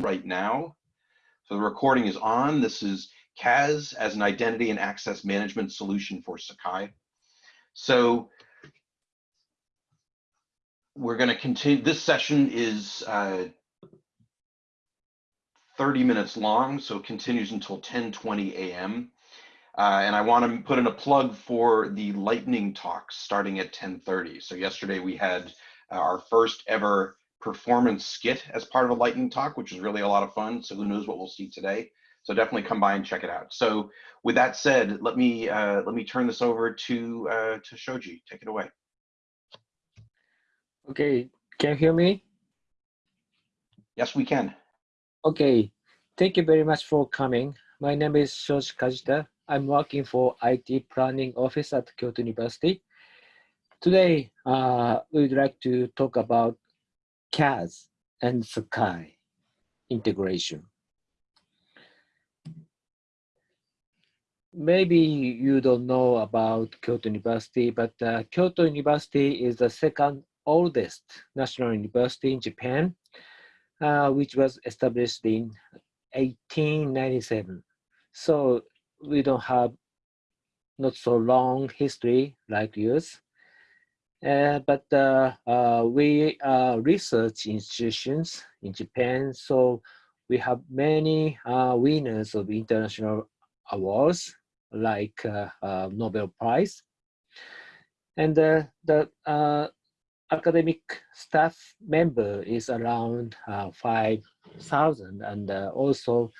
right now. So the recording is on. This is CAS as an identity and access management solution for Sakai. So we're going to continue. This session is uh, 30 minutes long, so it continues until 10:20 a.m. Uh, and I want to put in a plug for the lightning talks starting at 10:30. So yesterday we had uh, our first ever performance skit as part of a lightning talk, which is really a lot of fun. So who knows what we'll see today. So definitely come by and check it out. So with that said, let me uh, let me turn this over to uh, to Shoji. Take it away. Okay, can you hear me? Yes, we can. Okay, thank you very much for coming. My name is Shoji Kajita. I'm working for IT Planning Office at Kyoto University. Today, uh, we would like to talk about CAS and Sakai integration. Maybe you don't know about Kyoto University, but uh, Kyoto University is the second oldest national university in Japan, uh, which was established in 1897. So we don't have not so long history like yours. Uh, but uh, uh, we are research institutions in Japan, so we have many winners of international awards like Nobel Prize. And the academic staff member is around 5,000 and also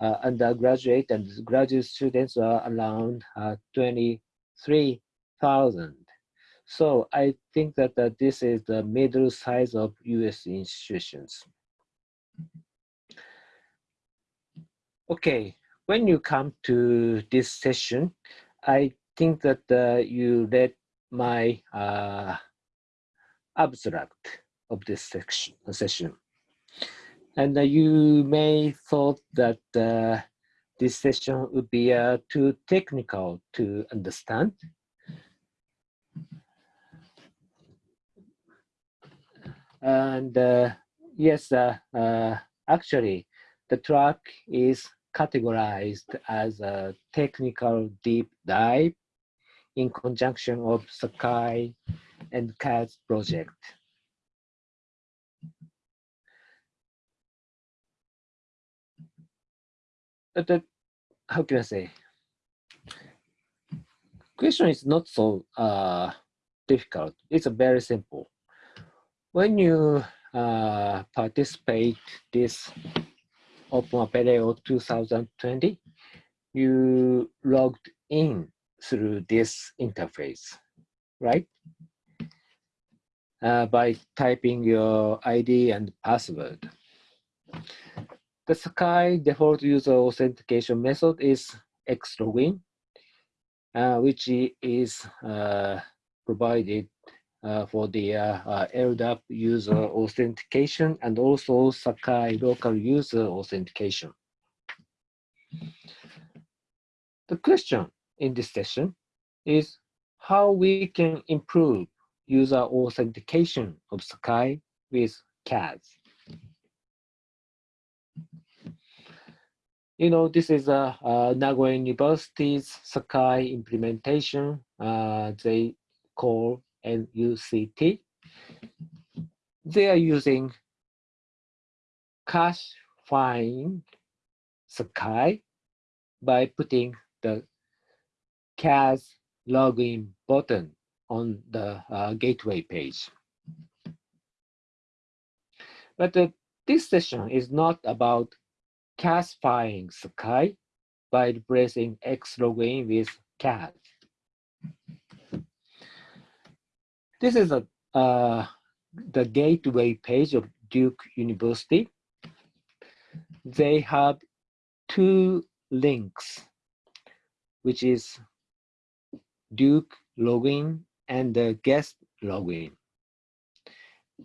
uh, undergraduate and graduate students are around uh, 23,000. So I think that uh, this is the middle size of US institutions. Okay, when you come to this session, I think that uh, you read my uh, abstract of this section, session. And uh, you may thought that uh, this session would be uh, too technical to understand. And uh, yes, uh, uh, actually, the track is categorized as a technical deep dive in conjunction of Sakai and CAS project. but how can I say? Question is not so uh, difficult. It's very simple. When you uh, participate this Open Apereo 2020, you logged in through this interface, right? Uh, by typing your ID and password. The Sakai default user authentication method is xlogin, uh, which is uh, provided for the uh, uh, LDAP user authentication and also Sakai local user authentication. The question in this session is how we can improve user authentication of Sakai with CAS. you know, this is a, a Nagoya University's Sakai implementation. Uh, they call NUCT. They are using cache find Sakai by putting the CAS login button on the uh, gateway page. But uh, this session is not about CASifying Sakai by replacing X login with CAS. This is a, uh, the gateway page of Duke University. They have two links, which is Duke login and the guest login.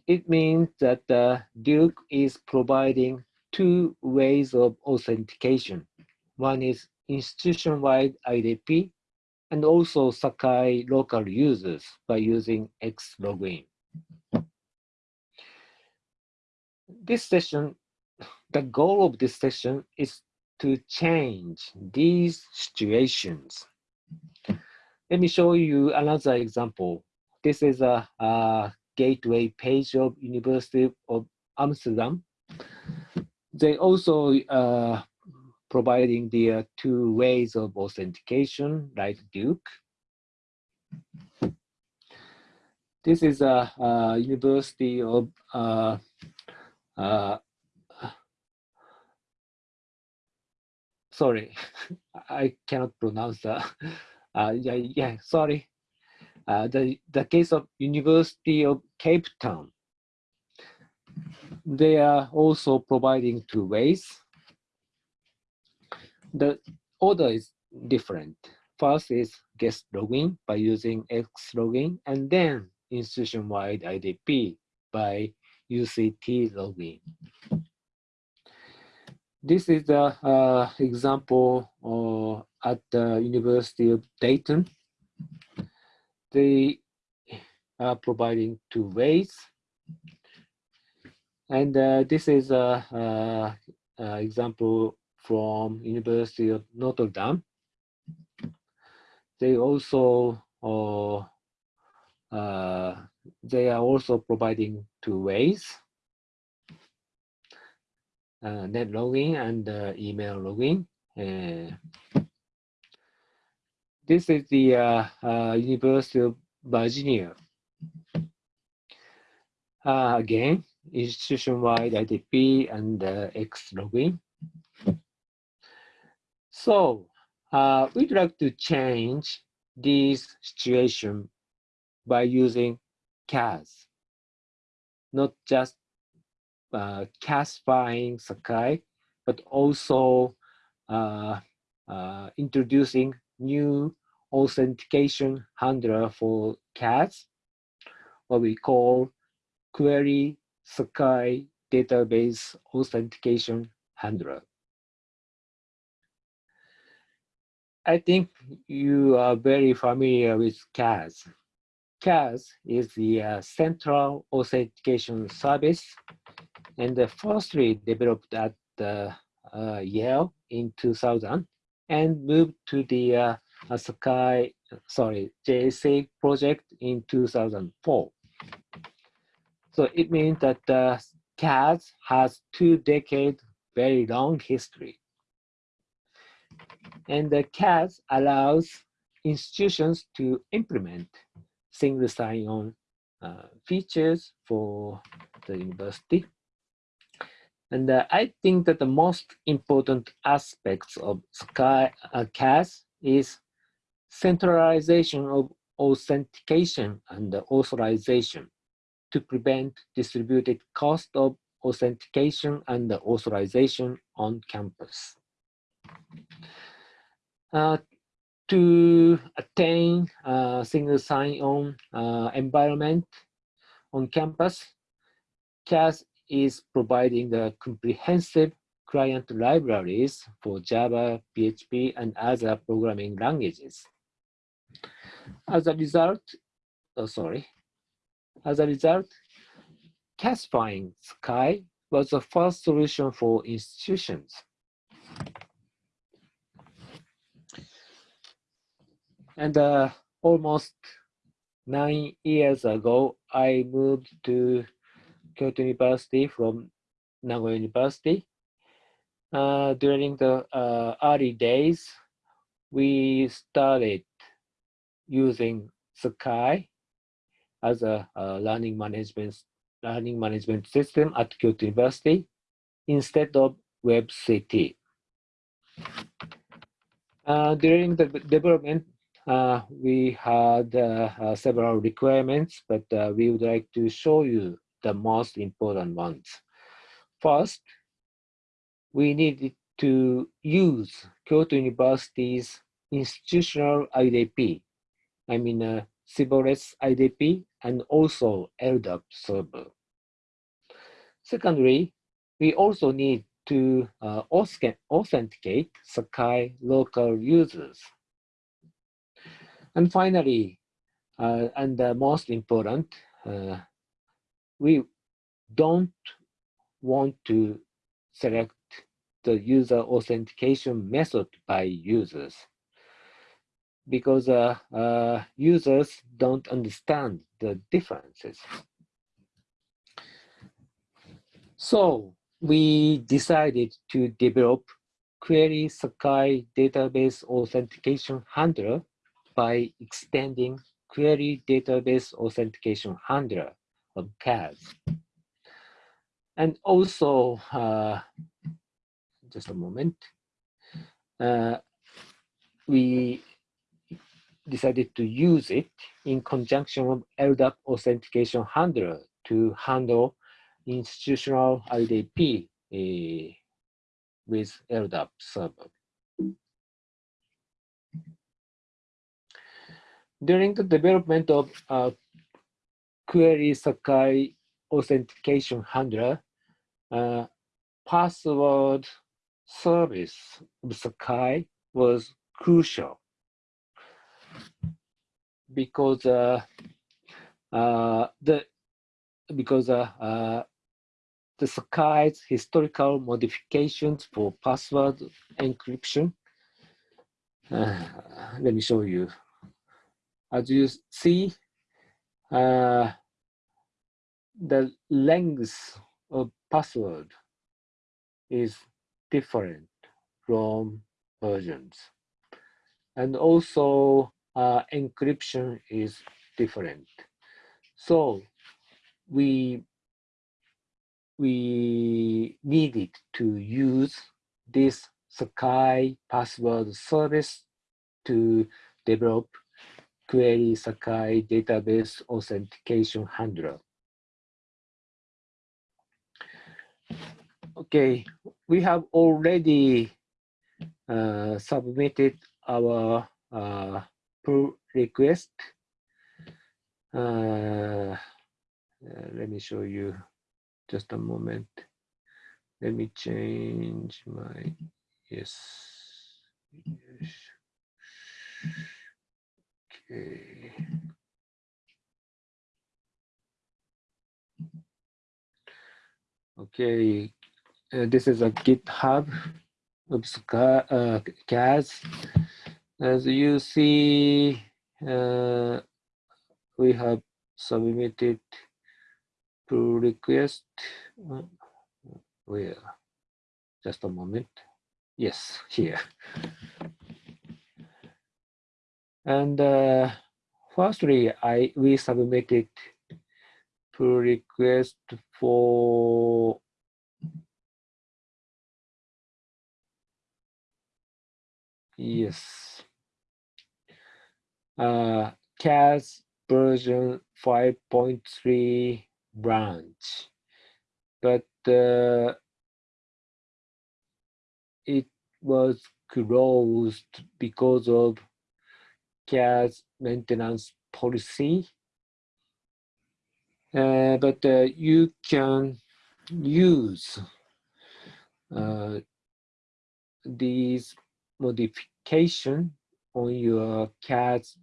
It means that uh, Duke is providing two ways of authentication. One is institution-wide IDP and also Sakai local users by using X login. This session the goal of this session is to change these situations. Let me show you another example. This is a, a gateway page of University of Amsterdam. They also uh, providing the uh, two ways of authentication like Duke. This is a, University of uh, uh, sorry, I cannot pronounce that. Uh, yeah, yeah, sorry. Uh, the, the case of University of Cape Town. They are also providing two ways. The order is different. First is guest login by using X login, and then institution-wide IDP by UCT login. This is the uh, example uh, at the University of Dayton. They are providing two ways. And uh, this is an example from University of Notre Dame. They also uh, uh, they are also providing two ways uh, net login and uh, email login. Uh, this is the uh, uh, University of Virginia. Again, institution-wide IDP and X login. So we'd like to change this situation by using CAS, not just uh, CASifying Sakai, but also uh, uh, introducing new authentication handler for CAS, what we call query Sakai database authentication handler. I think you are very familiar with CAS. CAS is the uh, central authentication service and firstly developed at uh, Yale in 2000 and moved to the uh, Sakai, sorry, JA-SIG project in 2004. So it means that uh, CAS has two decade very long history. And the CAS allows institutions to implement single sign-on uh, features for the university. And uh, I think that the most important aspects of Sakai uh, CAS is centralization of authentication and authorization to prevent distributed cost of authentication and authorization on campus. Uh, to attain a single sign-on uh, environment on campus, CAS is providing the comprehensive client libraries for Java, PHP, and other programming languages. As a result, oh, sorry, as a result, Casifying Sakai was the first solution for institutions. And uh, almost nine years ago, I moved to Kyoto University from Nagoya University. Uh, during the uh, early days, we started using Sakai as a, a, learning management learning management system at Kyoto University instead of WebCT. Uh, during the development, we had uh, uh, several requirements, but uh, we would like to show you the most important ones. First, we needed to use Kyoto University's institutional IDP, I mean uh, Shibboleth IDP and also LDAP server. Secondly, we also need to uh, authenticate Sakai local users. And finally, uh, and the most important, uh, we don't want to select the user authentication method by users because uh, uh, users don't understand the differences. So we decided to develop Query Sakai database authentication handler by extending Query database authentication handler of CAS. And also, uh, just a moment, uh, we decided to use it in conjunction with LDAP authentication handler to handle institutional IDP uh, with LDAP server. During the development of uh, query Sakai authentication handler, uh, password service of Sakai was crucial because uh, uh, the because uh, uh, the Sakai's historical modifications for password encryption. Uh, let me show you. As you see, uh, the length of password is different from versions. And also uh, encryption is different. So we we needed to use this Sakai password service to develop query Sakai database authentication handler. Okay, we have already uh, submitted our uh, pull request. Uh, uh, let me show you just a moment. Let me change my, yes. yes. Okay. Uh, this is a GitHub of uh, CAS. As you see, uh, we have submitted pull request. Uh, where? Just a moment. Yes, here. And uh, firstly, I we submitted pull request for yes. Uh, CAS version 5.3 branch, but uh, it was closed because of CAS maintenance policy. Uh, but uh, you can use uh, these modification on your CAS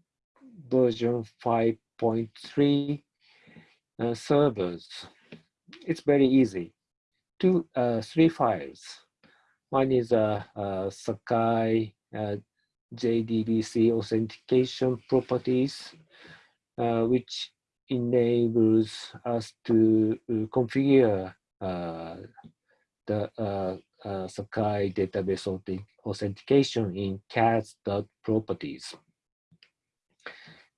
version 5.3 uh, servers. It's very easy. Two, uh, three files. One is a, a Sakai uh, JDBC authentication properties, uh, which enables us to uh, configure uh, the uh, Sakai database authentication in CAS.properties.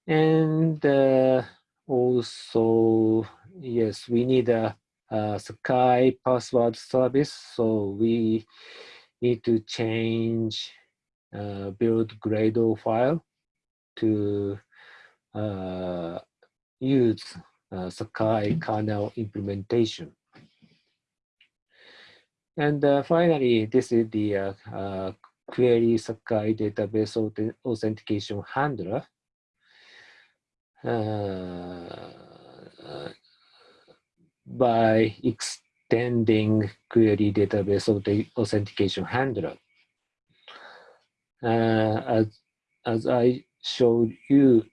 And uh, also, yes, we need a, a Sakai password service. So we need to change uh, build Gradle file to uh, use uh, Sakai kernel implementation. And uh, finally, this is the uh, uh, query Sakai database authentication handler. Uh, by extending query database authentication handler. Uh, as, as I showed you,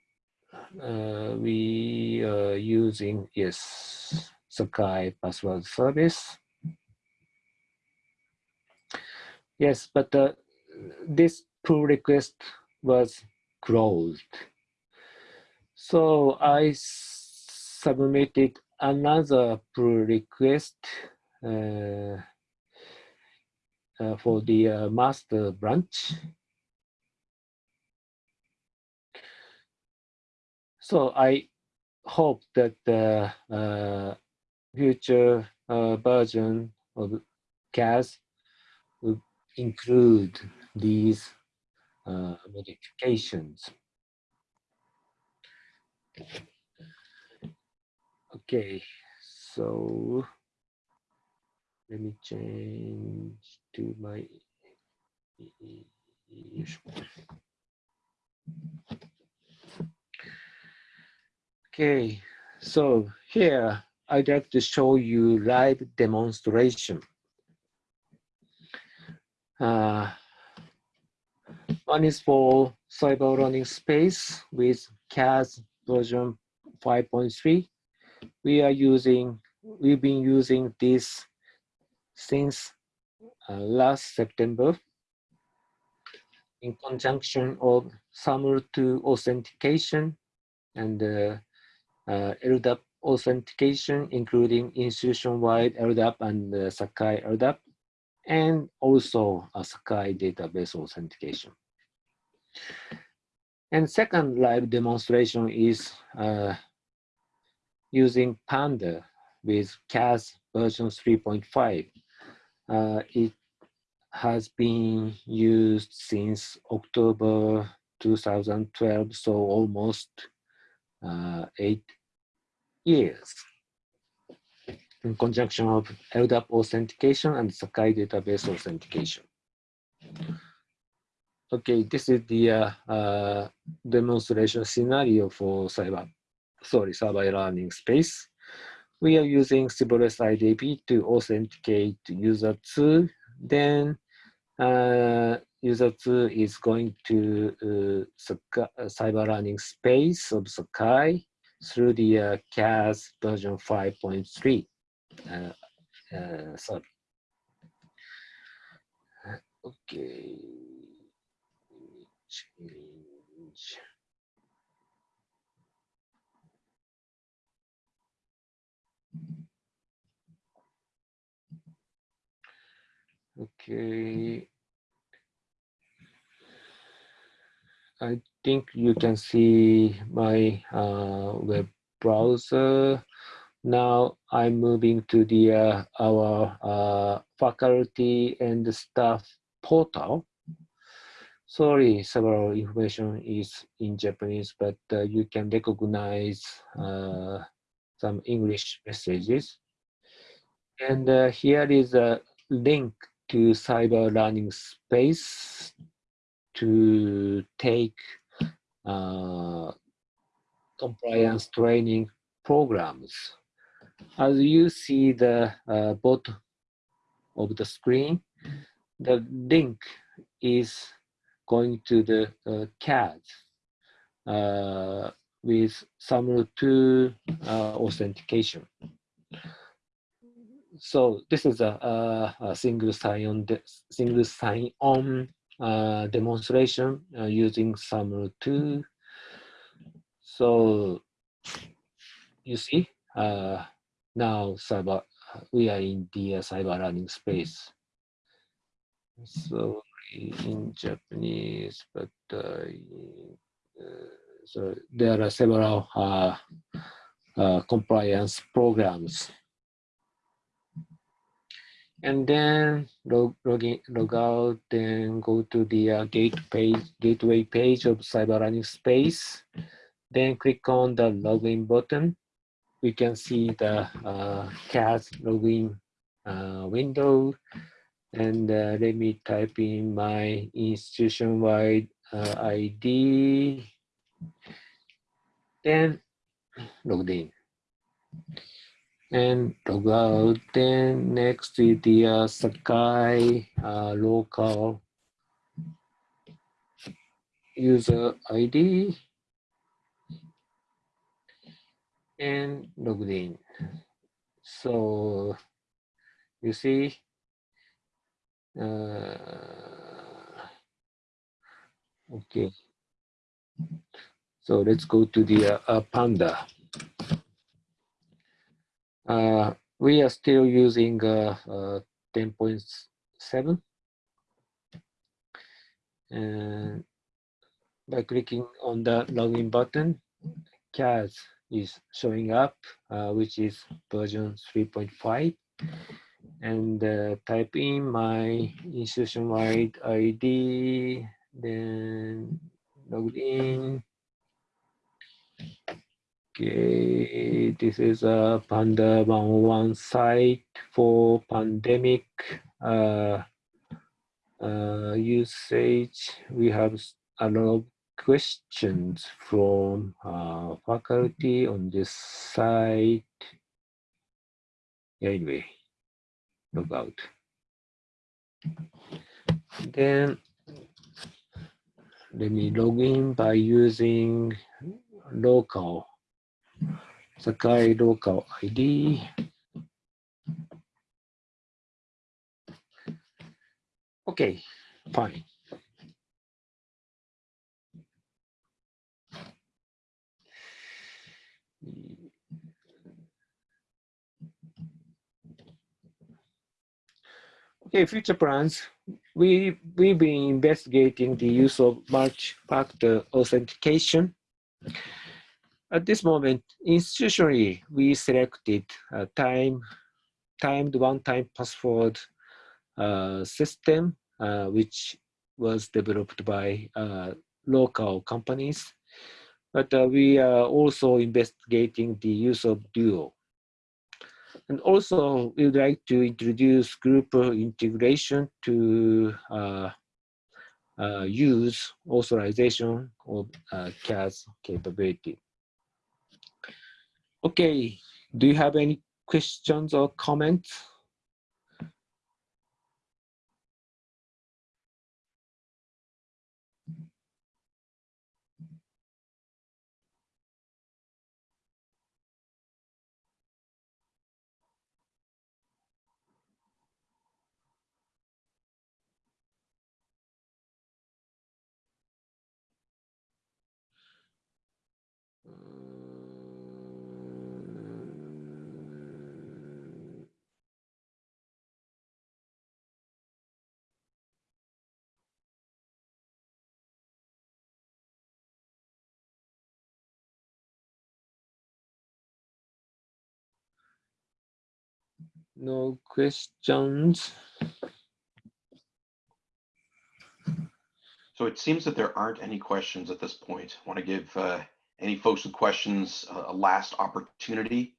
uh, we are using, yes, Sakai password service Yes, but uh, this pull request was closed. So I submitted another pull request uh, uh, for the uh, master branch. So I hope that the uh, future uh, version of CAS will include these uh, modifications. Okay, so let me change to my Okay, so here I'd like to show you live demonstration. Uh, one is for cyber learning space with CAS version 5.3. We are using, we've been using this since uh, last September in conjunction of SAML2 authentication and uh, uh, LDAP authentication, including institution-wide LDAP and uh, Sakai LDAP, and also a Sakai database authentication. And second live demonstration is uh, using Panda with CAS version 3.5. Uh, it has been used since October 2012, so almost uh, eight years in conjunction of LDAP authentication and Sakai database authentication. Okay, this is the uh, uh, demonstration scenario for cyber, sorry, cyber learning space. We are using Cyberside IDP to authenticate user 2. Then uh, user 2 is going to uh, cyber learning space of Sakai through the uh, CAS version 5.3. Uh, uh, sorry. Okay. Change. Okay. I think you can see my uh, web browser. Now I'm moving to the uh, our uh, faculty and staff portal. Sorry, several information is in Japanese, but uh, you can recognize uh, some English messages. And uh, here is a link to cyber learning space to take compliance training programs. As you see the uh, bottom of the screen, the link is going to the uh, CAS uh, with SAML2 uh, authentication. So this is a, a, a single sign-on single sign-on uh, demonstration uh, using SAML2. So you see, uh, now cyber, we are in the uh, cyber learning space. So in Japanese, but uh, so there are several compliance programs and then log, log, in, log out, then go to the uh, gate page, gateway page of Cyber Learning Space. Then click on the login button. We can see the uh, CAS login uh, window. And uh, let me type in my institution-wide uh, ID. Then logged in and log out. Then next is the uh, Sakai uh, local user ID and logged in. So you see, uh, Okay. So let's go to the uh, uh, Panda. Uh, we are still using uh, uh, 10.7. And by clicking on the login button, CAS is showing up, uh, which is version 3.5. And uh, type in my institution-wide ID, then log in. Okay, this is a Panda 101 site for pandemic uh, uh, usage. We have a lot of questions from uh, faculty on this site. Anyway, log out. Then let me log in by using local Sakai local ID. Okay, fine. Okay, future plans. We, we've been investigating the use of multi-factor authentication. At this moment, institutionally, we selected a time, timed one-time password uh, system, uh, which was developed by uh, local companies. But uh, we are also investigating the use of Duo. And also, we would like to introduce group integration to uh, uh, use authorization of uh, CAS capability. Okay, do you have any questions or comments? No questions. So it seems that there aren't any questions at this point. I Want to give uh, any folks with questions a, a last opportunity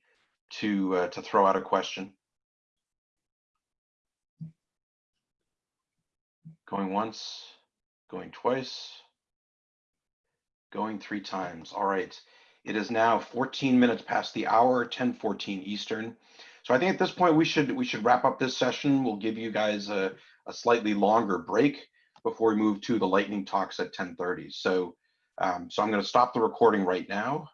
to uh, to throw out a question. Going once, going twice, going three times. All right. It is now 14 minutes past the hour, 10:14 Eastern. So I think at this point we should we should wrap up this session. We'll give you guys a, a slightly longer break before we move to the lightning talks at 10:30. So um, so I'm going to stop the recording right now.